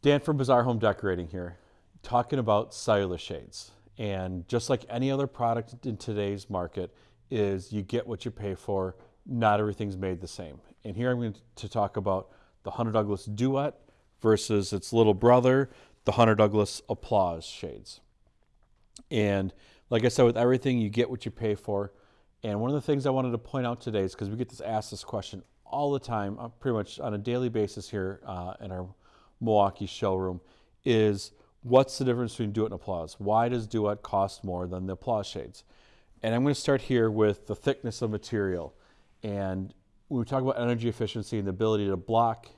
Dan from Bazaar Home Decorating here, talking about cellular shades. And just like any other product in today's market, is you get what you pay for. Not everything's made the same. And here I'm going to talk about the Hunter Douglas Duette versus its little brother, the Hunter Douglas Applause shades. And like I said, with everything, you get what you pay for. And one of the things I wanted to point out today is because we get this asked this question all the time, uh, pretty much on a daily basis here uh, in our Milwaukee showroom, is what's the difference between Duette and Applause? Why does Duette cost more than the Applause shades? And I'm going to start here with the thickness of material. And when we talk about energy efficiency and the ability to block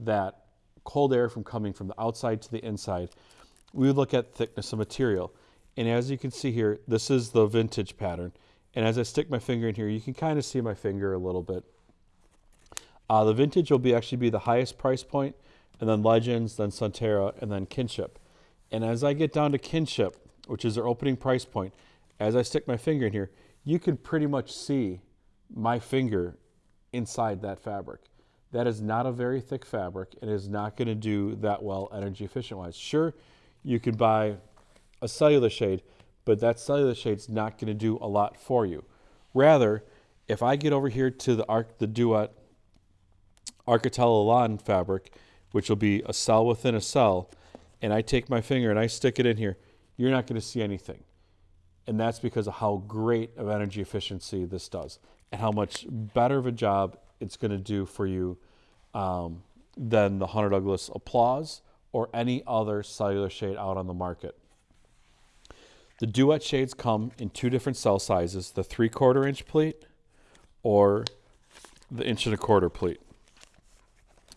that cold air from coming from the outside to the inside, we look at thickness of material. And as you can see here, this is the vintage pattern. And as I stick my finger in here, you can kind of see my finger a little bit. Uh, the vintage will be actually be the highest price point, and then Legends, then Sonterra, and then Kinship. And as I get down to Kinship, which is their opening price point, as I stick my finger in here, you can pretty much see my finger inside that fabric. That is not a very thick fabric and is not going to do that well energy efficient wise. Sure, you can buy a cellular shade, but that cellular shade is not going to do a lot for you. Rather, if I get over here to the Arc, the Duette Architella Lawn fabric, which will be a cell within a cell, and I take my finger and I stick it in here, you're not going to see anything. And that's because of how great of energy efficiency this does and how much better of a job it's going to do for you um, than the Hunter Douglas Applause or any other cellular shade out on the market. The Duette shades come in two different cell sizes, the three quarter inch pleat or the inch and a quarter pleat.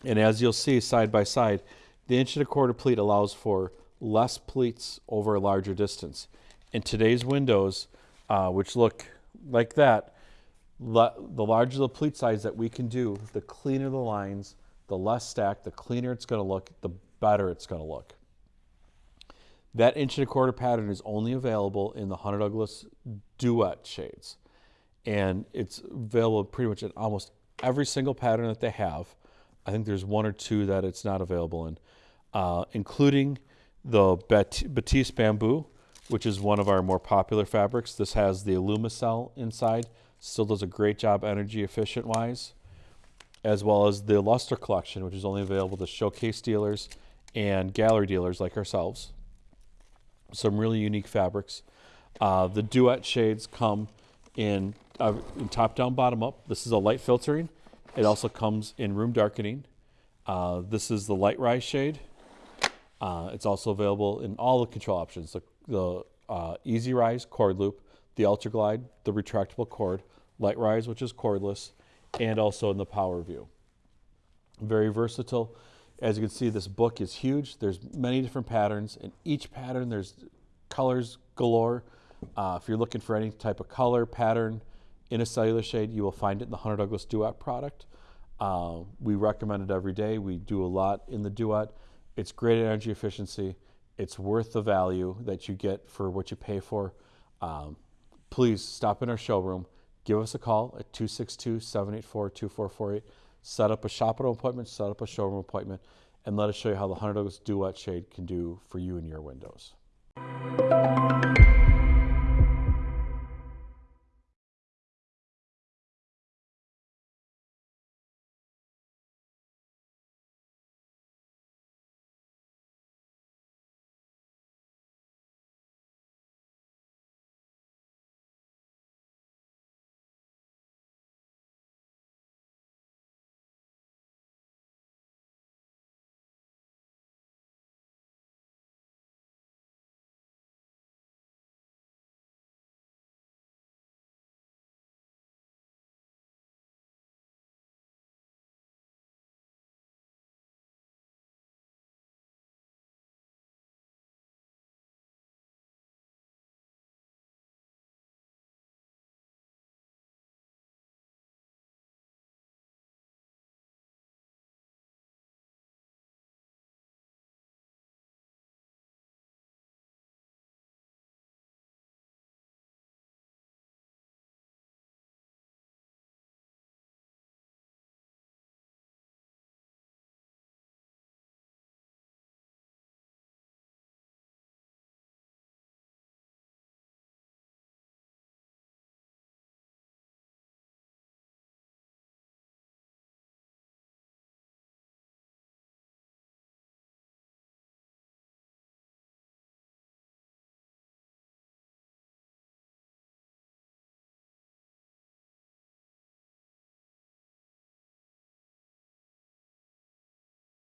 And as you'll see side by side, the inch and a quarter pleat allows for less pleats over a larger distance in today's windows, uh, which look like that, the larger the pleat size that we can do, the cleaner the lines, the less stacked, the cleaner it's going to look, the better it's going to look. That inch and a quarter pattern is only available in the Hunter Douglas Duette shades. And it's available pretty much in almost every single pattern that they have. I think there's one or two that it's not available in, uh, including the Batiste Bamboo, which is one of our more popular fabrics. This has the Alumacell inside. Still does a great job energy efficient wise, as well as the Alustra collection, which is only available to showcase dealers and gallery dealers like ourselves. Some really unique fabrics. Uh, the Duette shades come in, uh, in, top down, bottom up. This is a light filtering. It also comes in room darkening. Uh, this is the LiteRise shade. Uh, it's also available in all the control options, the the uh, Easy Rise cord loop, the Ultra Glide, the retractable cord, LiteRise, which is cordless, and also in the Power View. Very versatile. As you can see, this book is huge. There's many different patterns. In each pattern, there's colors galore. Uh, if you're looking for any type of color pattern in a cellular shade, you will find it in the Hunter Douglas Duette product. Uh, we recommend it every day. We do a lot in the Duette. It's great energy efficiency it's worth the value that you get for what you pay for. Um, please stop in our showroom, give us a call at 262 784 2448. Set up a shop appointment, set up a showroom appointment, and let us show you how the Hunter Douglas Duette Shade can do for you and your windows.